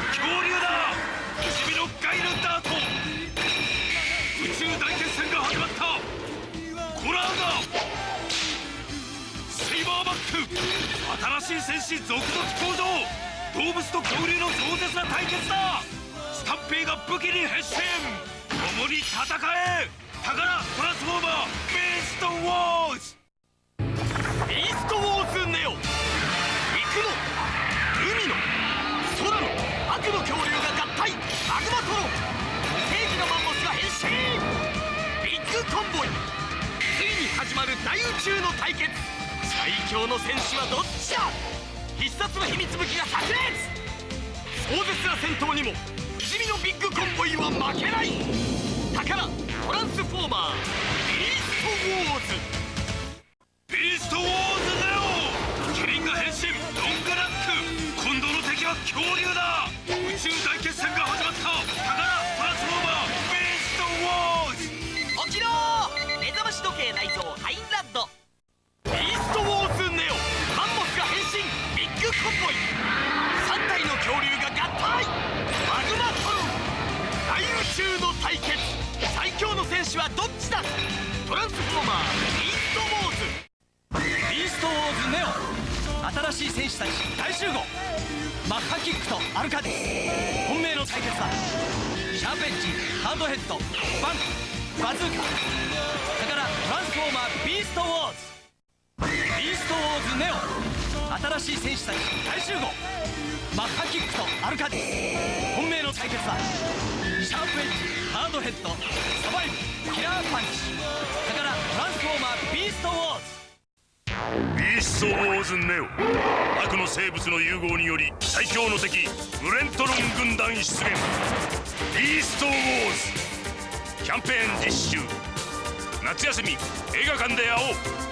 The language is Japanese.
恐竜だ。不死身のガイルダート。宇宙大決戦が始まった。コラーガ。セイバーバック新しい戦士続々登場。動物と恐竜の壮絶な対決だ。スタンペイが武器に変身。共に戦え。宝トランスフォーマー。ビーストウォー。始まる大宇宙の対決。最強の戦士はどっちだ？必殺の秘密武器が炸裂。壮絶な戦闘にも不死身のビッグコンボイは負けない。宝トランスフォーマービーストウォーズ。ビーストウォーズネオキリンが変身ロングラック。今度の敵は恐竜だ。目覚まし時計内蔵ハインラッド。ビーストウォーズネオ。マンモスが変身。ビッグコンボイ。3体の恐竜が合体。マグマトロン。大宇宙の対決。最強の戦士はどっちだ。トランスフォーマービーストウォーズ。ビーストウォーズネオ。新しい戦士たち大集合。マッハキックとアルカディ本命の対決だ。シャーペンチハードヘッドバン。クバズーカだからトランスフォーマービーストウォーズビーストウォーズネオ新しい戦士たち大集合マッハキックとアルカディ本命の対決だシャープエッジハードヘッドサバイブキラーパンチだからトランスフォーマービーストウォーズビーストウォーズネオ悪の生物の融合により最強の敵ブレントロン軍団出現ビーストウォーズキャンペーン実施中夏休み映画館で会おう。